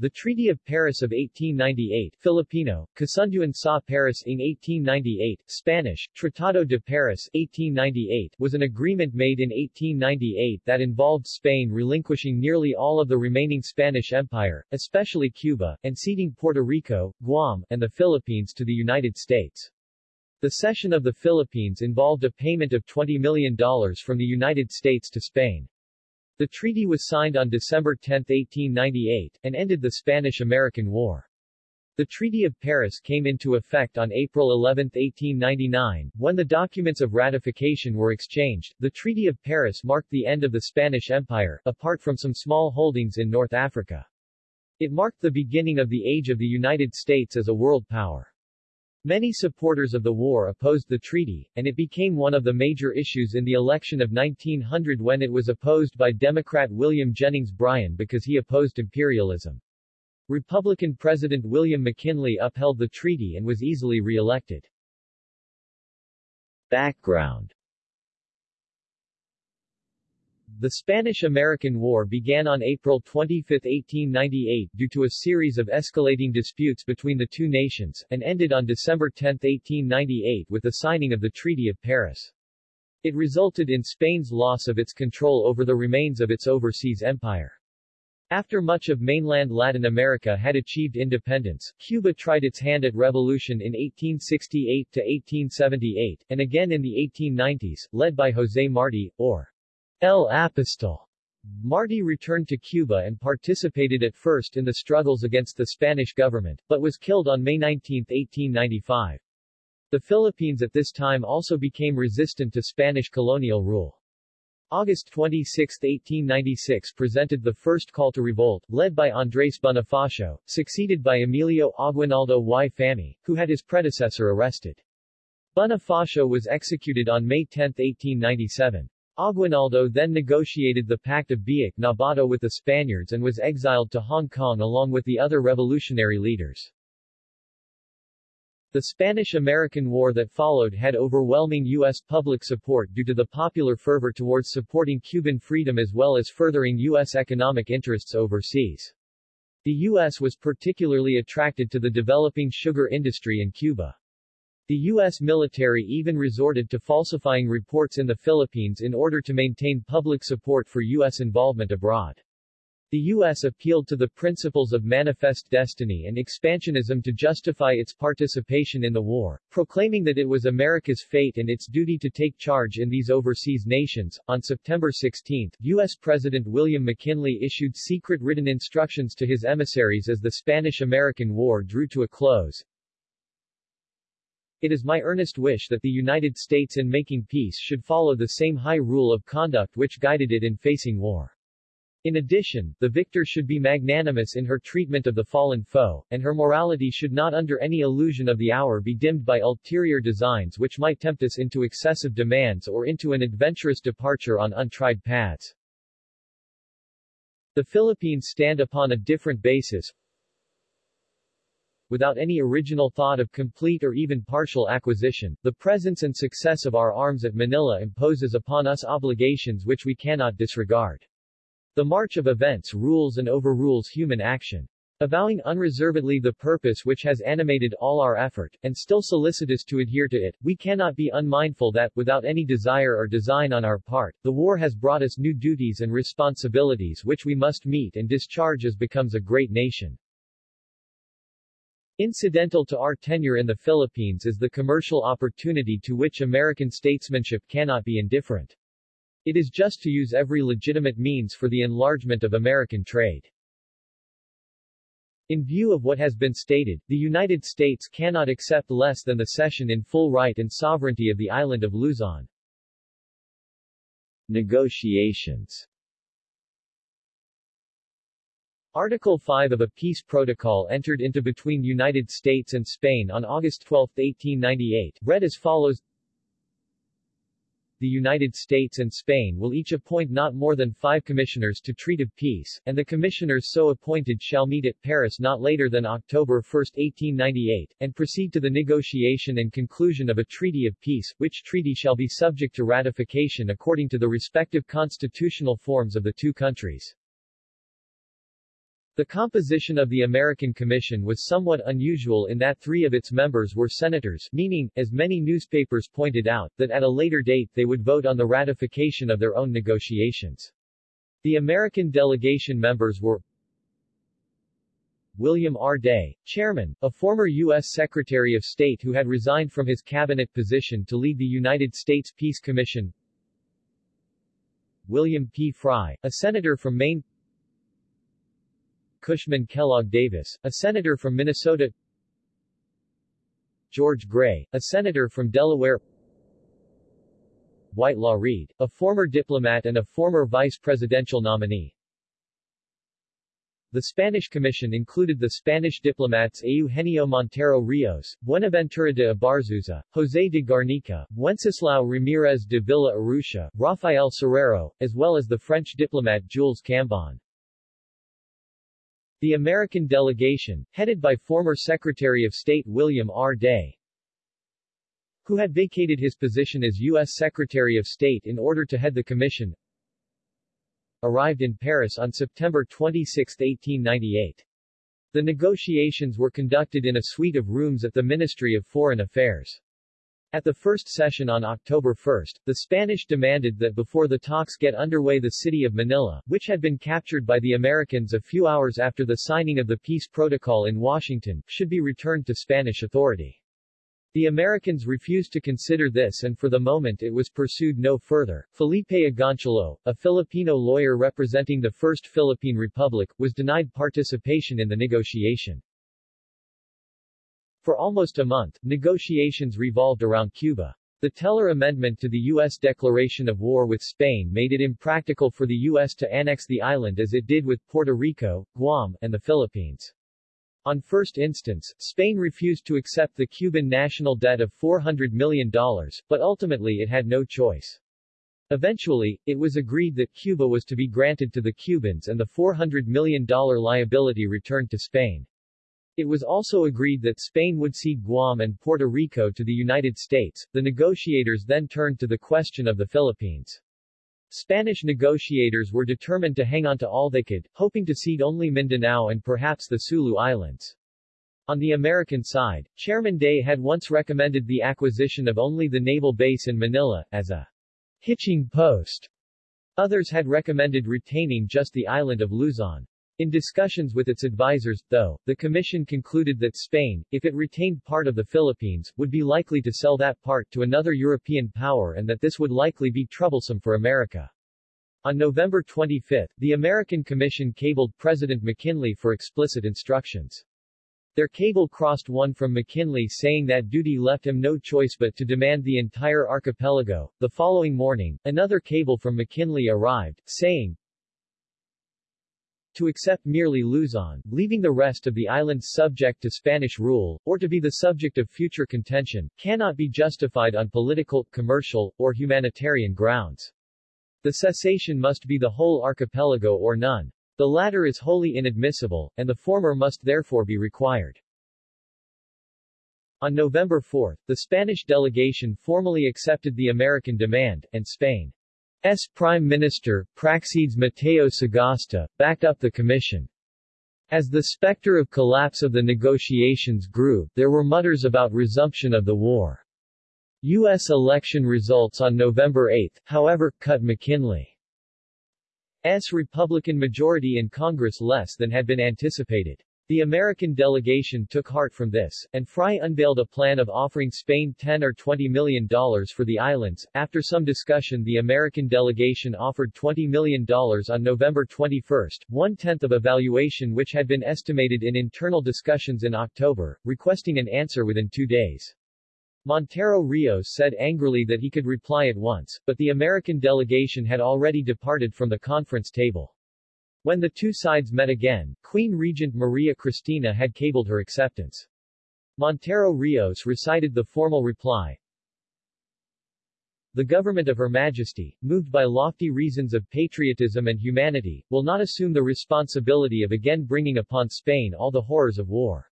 The Treaty of Paris of 1898 Filipino, Kasunduan sa Paris ng 1898, Spanish, Tratado de Paris 1898 was an agreement made in 1898 that involved Spain relinquishing nearly all of the remaining Spanish Empire, especially Cuba, and ceding Puerto Rico, Guam, and the Philippines to the United States. The cession of the Philippines involved a payment of $20 million from the United States to Spain. The treaty was signed on December 10, 1898, and ended the Spanish-American War. The Treaty of Paris came into effect on April 11, 1899, when the documents of ratification were exchanged. The Treaty of Paris marked the end of the Spanish Empire, apart from some small holdings in North Africa. It marked the beginning of the age of the United States as a world power. Many supporters of the war opposed the treaty, and it became one of the major issues in the election of 1900 when it was opposed by Democrat William Jennings Bryan because he opposed imperialism. Republican President William McKinley upheld the treaty and was easily re-elected. Background the Spanish-American War began on April 25, 1898 due to a series of escalating disputes between the two nations, and ended on December 10, 1898 with the signing of the Treaty of Paris. It resulted in Spain's loss of its control over the remains of its overseas empire. After much of mainland Latin America had achieved independence, Cuba tried its hand at revolution in 1868 to 1878, and again in the 1890s, led by José Martí, or El Apostol. Martí returned to Cuba and participated at first in the struggles against the Spanish government, but was killed on May 19, 1895. The Philippines at this time also became resistant to Spanish colonial rule. August 26, 1896 presented the first call to revolt, led by Andrés Bonifacio, succeeded by Emilio Aguinaldo y Famy, who had his predecessor arrested. Bonifacio was executed on May 10, 1897. Aguinaldo then negotiated the Pact of Biak-na-Bato with the Spaniards and was exiled to Hong Kong along with the other revolutionary leaders. The Spanish-American War that followed had overwhelming U.S. public support due to the popular fervor towards supporting Cuban freedom as well as furthering U.S. economic interests overseas. The U.S. was particularly attracted to the developing sugar industry in Cuba. The U.S. military even resorted to falsifying reports in the Philippines in order to maintain public support for U.S. involvement abroad. The U.S. appealed to the principles of manifest destiny and expansionism to justify its participation in the war, proclaiming that it was America's fate and its duty to take charge in these overseas nations. On September 16, U.S. President William McKinley issued secret written instructions to his emissaries as the Spanish-American War drew to a close. It is my earnest wish that the United States in making peace should follow the same high rule of conduct which guided it in facing war. In addition, the victor should be magnanimous in her treatment of the fallen foe, and her morality should not under any illusion of the hour be dimmed by ulterior designs which might tempt us into excessive demands or into an adventurous departure on untried paths. The Philippines stand upon a different basis, without any original thought of complete or even partial acquisition, the presence and success of our arms at Manila imposes upon us obligations which we cannot disregard. The march of events rules and overrules human action. Avowing unreservedly the purpose which has animated all our effort, and still solicitous to adhere to it, we cannot be unmindful that, without any desire or design on our part, the war has brought us new duties and responsibilities which we must meet and discharge as becomes a great nation. Incidental to our tenure in the Philippines is the commercial opportunity to which American statesmanship cannot be indifferent. It is just to use every legitimate means for the enlargement of American trade. In view of what has been stated, the United States cannot accept less than the cession in full right and sovereignty of the island of Luzon. Negotiations Article 5 of a peace protocol entered into between United States and Spain on August 12, 1898, read as follows The United States and Spain will each appoint not more than five commissioners to treat of peace, and the commissioners so appointed shall meet at Paris not later than October 1, 1898, and proceed to the negotiation and conclusion of a treaty of peace, which treaty shall be subject to ratification according to the respective constitutional forms of the two countries. The composition of the American Commission was somewhat unusual in that three of its members were senators, meaning, as many newspapers pointed out, that at a later date they would vote on the ratification of their own negotiations. The American delegation members were William R. Day, chairman, a former U.S. Secretary of State who had resigned from his cabinet position to lead the United States Peace Commission William P. Frye, a senator from Maine Cushman Kellogg Davis, a senator from Minnesota. George Gray, a senator from Delaware. Whitelaw Reid, a former diplomat and a former vice presidential nominee. The Spanish Commission included the Spanish diplomats Eugenio Montero Rios, Buenaventura de Abarzuza, José de Garnica, Wenceslao Ramírez de Villa Urrutia, Rafael Cerero, as well as the French diplomat Jules Cambon. The American delegation, headed by former Secretary of State William R. Day, who had vacated his position as U.S. Secretary of State in order to head the commission, arrived in Paris on September 26, 1898. The negotiations were conducted in a suite of rooms at the Ministry of Foreign Affairs. At the first session on October 1, the Spanish demanded that before the talks get underway the city of Manila, which had been captured by the Americans a few hours after the signing of the peace protocol in Washington, should be returned to Spanish authority. The Americans refused to consider this and for the moment it was pursued no further. Felipe Agoncillo, a Filipino lawyer representing the First Philippine Republic, was denied participation in the negotiation. For almost a month, negotiations revolved around Cuba. The Teller Amendment to the U.S. declaration of war with Spain made it impractical for the U.S. to annex the island as it did with Puerto Rico, Guam, and the Philippines. On first instance, Spain refused to accept the Cuban national debt of $400 million, but ultimately it had no choice. Eventually, it was agreed that Cuba was to be granted to the Cubans and the $400 million liability returned to Spain. It was also agreed that Spain would cede Guam and Puerto Rico to the United States. The negotiators then turned to the question of the Philippines. Spanish negotiators were determined to hang on to all they could, hoping to cede only Mindanao and perhaps the Sulu Islands. On the American side, Chairman Day had once recommended the acquisition of only the naval base in Manila, as a hitching post. Others had recommended retaining just the island of Luzon. In discussions with its advisers, though, the Commission concluded that Spain, if it retained part of the Philippines, would be likely to sell that part to another European power and that this would likely be troublesome for America. On November 25, the American Commission cabled President McKinley for explicit instructions. Their cable crossed one from McKinley saying that duty left him no choice but to demand the entire archipelago. The following morning, another cable from McKinley arrived, saying, to accept merely Luzon, leaving the rest of the islands subject to Spanish rule, or to be the subject of future contention, cannot be justified on political, commercial, or humanitarian grounds. The cessation must be the whole archipelago or none. The latter is wholly inadmissible, and the former must therefore be required. On November 4, the Spanish delegation formally accepted the American demand, and Spain S. Prime Minister, Praxedes Mateo Sagasta, backed up the commission. As the specter of collapse of the negotiations grew, there were mutters about resumption of the war. U.S. election results on November 8, however, cut McKinley's Republican majority in Congress less than had been anticipated. The American delegation took heart from this, and Frye unveiled a plan of offering Spain 10 or 20 million dollars for the islands. After some discussion the American delegation offered 20 million dollars on November 21, one-tenth of a valuation which had been estimated in internal discussions in October, requesting an answer within two days. Montero Rios said angrily that he could reply at once, but the American delegation had already departed from the conference table. When the two sides met again, Queen Regent Maria Cristina had cabled her acceptance. Montero Rios recited the formal reply. The government of Her Majesty, moved by lofty reasons of patriotism and humanity, will not assume the responsibility of again bringing upon Spain all the horrors of war.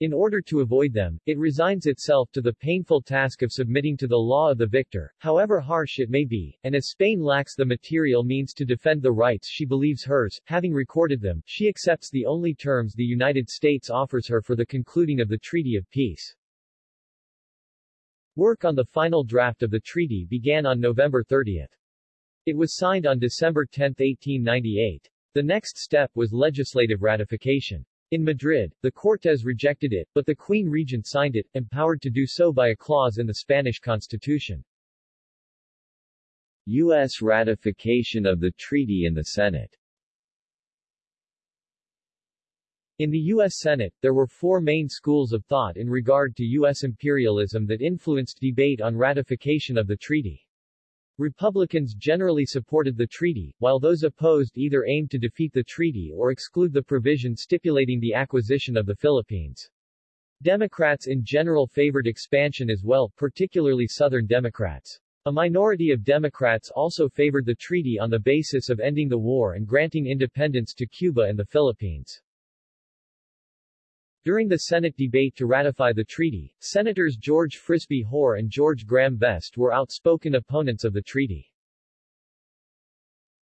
In order to avoid them, it resigns itself to the painful task of submitting to the law of the victor, however harsh it may be, and as Spain lacks the material means to defend the rights she believes hers, having recorded them, she accepts the only terms the United States offers her for the concluding of the Treaty of Peace. Work on the final draft of the treaty began on November 30. It was signed on December 10, 1898. The next step was legislative ratification. In Madrid, the Cortes rejected it, but the Queen Regent signed it, empowered to do so by a clause in the Spanish constitution. U.S. ratification of the treaty in the Senate In the U.S. Senate, there were four main schools of thought in regard to U.S. imperialism that influenced debate on ratification of the treaty. Republicans generally supported the treaty, while those opposed either aimed to defeat the treaty or exclude the provision stipulating the acquisition of the Philippines. Democrats in general favored expansion as well, particularly Southern Democrats. A minority of Democrats also favored the treaty on the basis of ending the war and granting independence to Cuba and the Philippines. During the Senate debate to ratify the treaty, Senators George Frisbie Hoar and George Graham Vest were outspoken opponents of the treaty.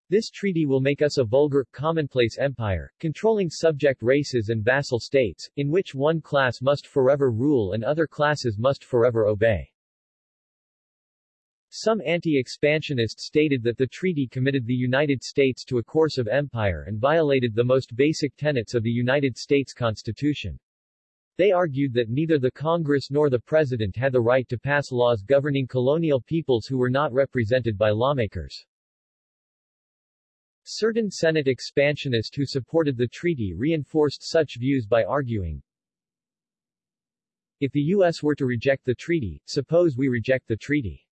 This treaty will make us a vulgar, commonplace empire, controlling subject races and vassal states, in which one class must forever rule and other classes must forever obey. Some anti-expansionists stated that the treaty committed the United States to a course of empire and violated the most basic tenets of the United States Constitution. They argued that neither the Congress nor the President had the right to pass laws governing colonial peoples who were not represented by lawmakers. Certain Senate expansionists who supported the treaty reinforced such views by arguing, If the U.S. were to reject the treaty, suppose we reject the treaty.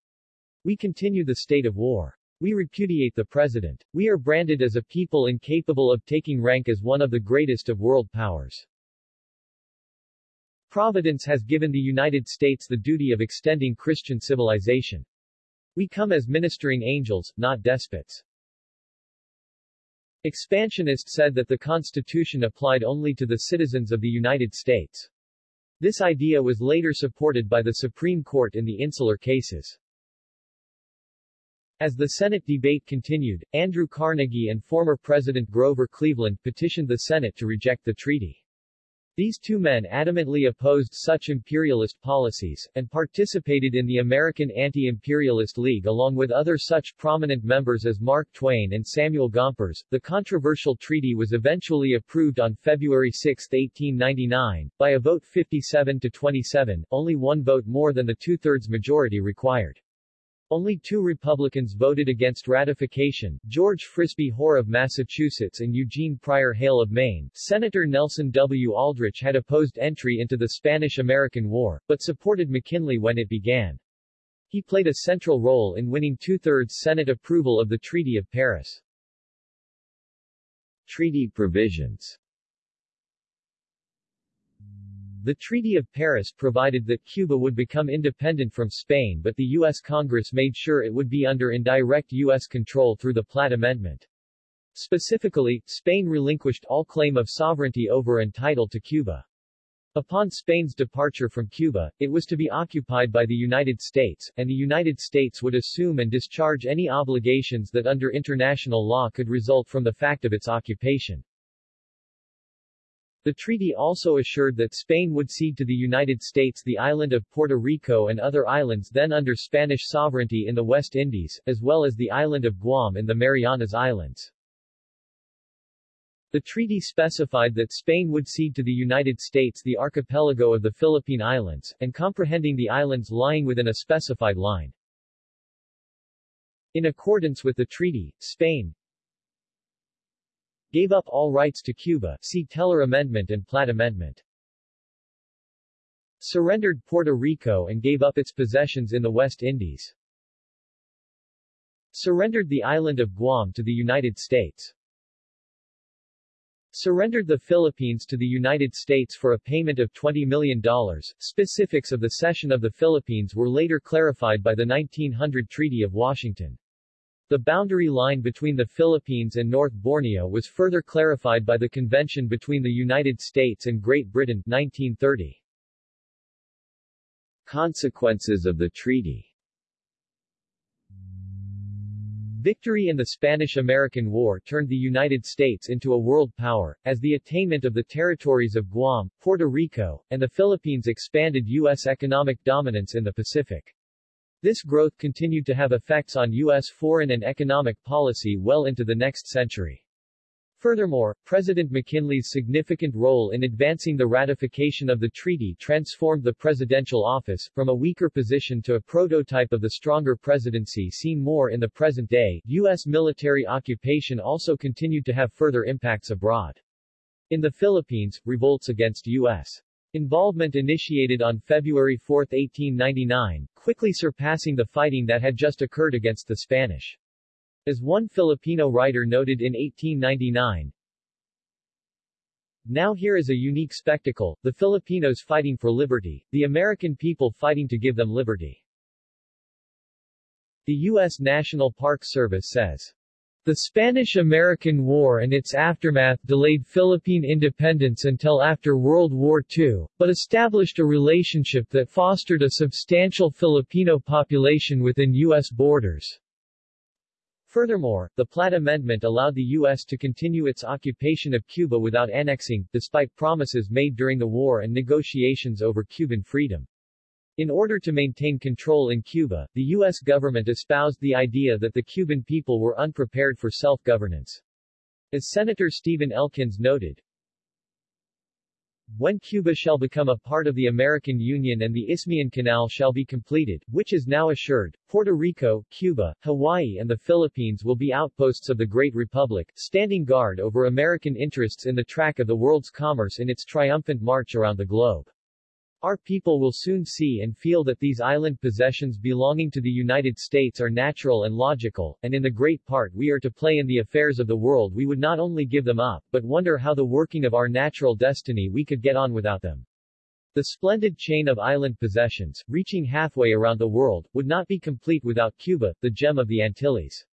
We continue the state of war. We repudiate the president. We are branded as a people incapable of taking rank as one of the greatest of world powers. Providence has given the United States the duty of extending Christian civilization. We come as ministering angels, not despots. Expansionists said that the Constitution applied only to the citizens of the United States. This idea was later supported by the Supreme Court in the insular cases. As the Senate debate continued, Andrew Carnegie and former President Grover Cleveland petitioned the Senate to reject the treaty. These two men adamantly opposed such imperialist policies, and participated in the American Anti-Imperialist League along with other such prominent members as Mark Twain and Samuel Gompers. The controversial treaty was eventually approved on February 6, 1899, by a vote 57 to 27, only one vote more than the two-thirds majority required. Only two Republicans voted against ratification, George Frisbie Hoar of Massachusetts and Eugene Pryor Hale of Maine. Senator Nelson W. Aldrich had opposed entry into the Spanish-American War, but supported McKinley when it began. He played a central role in winning two-thirds Senate approval of the Treaty of Paris. Treaty provisions the Treaty of Paris provided that Cuba would become independent from Spain but the U.S. Congress made sure it would be under indirect U.S. control through the Platt Amendment. Specifically, Spain relinquished all claim of sovereignty over and title to Cuba. Upon Spain's departure from Cuba, it was to be occupied by the United States, and the United States would assume and discharge any obligations that under international law could result from the fact of its occupation. The treaty also assured that Spain would cede to the United States the island of Puerto Rico and other islands then under Spanish sovereignty in the West Indies, as well as the island of Guam in the Marianas Islands. The treaty specified that Spain would cede to the United States the archipelago of the Philippine Islands, and comprehending the islands lying within a specified line. In accordance with the treaty, Spain, Gave up all rights to Cuba see Teller Amendment and Platt Amendment. Surrendered Puerto Rico and gave up its possessions in the West Indies. Surrendered the island of Guam to the United States. Surrendered the Philippines to the United States for a payment of $20 million. Specifics of the cession of the Philippines were later clarified by the 1900 Treaty of Washington. The boundary line between the Philippines and North Borneo was further clarified by the Convention between the United States and Great Britain 1930. Consequences of the treaty Victory in the Spanish-American War turned the United States into a world power, as the attainment of the territories of Guam, Puerto Rico, and the Philippines expanded U.S. economic dominance in the Pacific. This growth continued to have effects on U.S. foreign and economic policy well into the next century. Furthermore, President McKinley's significant role in advancing the ratification of the treaty transformed the presidential office, from a weaker position to a prototype of the stronger presidency seen more in the present day. U.S. military occupation also continued to have further impacts abroad. In the Philippines, revolts against U.S. involvement initiated on February 4, 1899, quickly surpassing the fighting that had just occurred against the Spanish. As one Filipino writer noted in 1899, Now here is a unique spectacle, the Filipinos fighting for liberty, the American people fighting to give them liberty. The U.S. National Park Service says, the Spanish-American War and its aftermath delayed Philippine independence until after World War II, but established a relationship that fostered a substantial Filipino population within U.S. borders. Furthermore, the Platt Amendment allowed the U.S. to continue its occupation of Cuba without annexing, despite promises made during the war and negotiations over Cuban freedom. In order to maintain control in Cuba, the U.S. government espoused the idea that the Cuban people were unprepared for self-governance. As Senator Stephen Elkins noted, when Cuba shall become a part of the American Union and the Isthmian Canal shall be completed, which is now assured, Puerto Rico, Cuba, Hawaii and the Philippines will be outposts of the Great Republic, standing guard over American interests in the track of the world's commerce in its triumphant march around the globe. Our people will soon see and feel that these island possessions belonging to the United States are natural and logical, and in the great part we are to play in the affairs of the world we would not only give them up, but wonder how the working of our natural destiny we could get on without them. The splendid chain of island possessions, reaching halfway around the world, would not be complete without Cuba, the gem of the Antilles.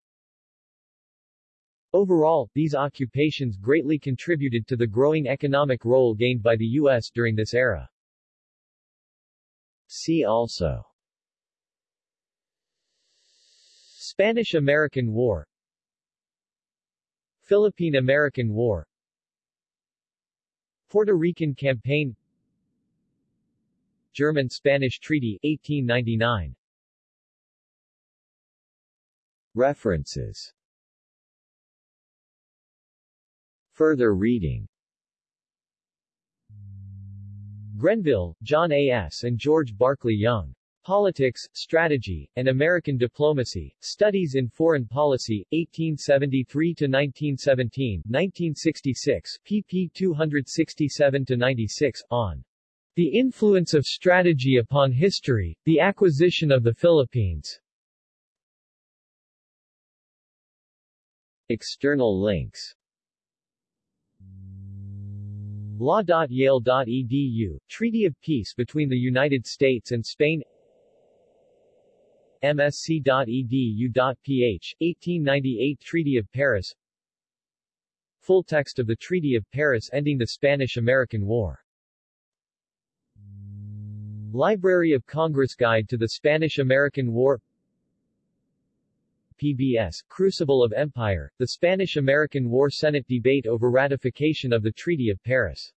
Overall, these occupations greatly contributed to the growing economic role gained by the U.S. during this era. See also. Spanish-American War. Philippine-American War. Puerto Rican Campaign. German-Spanish Treaty 1899 References. Further reading Grenville, John A. S. and George Barclay Young. Politics, Strategy, and American Diplomacy, Studies in Foreign Policy, 1873-1917, 1966, pp 267-96, on The Influence of Strategy Upon History, The Acquisition of the Philippines. External links Law.yale.edu, Treaty of Peace between the United States and Spain. Msc.edu.ph, 1898 Treaty of Paris. Full text of the Treaty of Paris ending the Spanish-American War. Library of Congress Guide to the Spanish-American War PBS, Crucible of Empire, the Spanish-American War Senate debate over ratification of the Treaty of Paris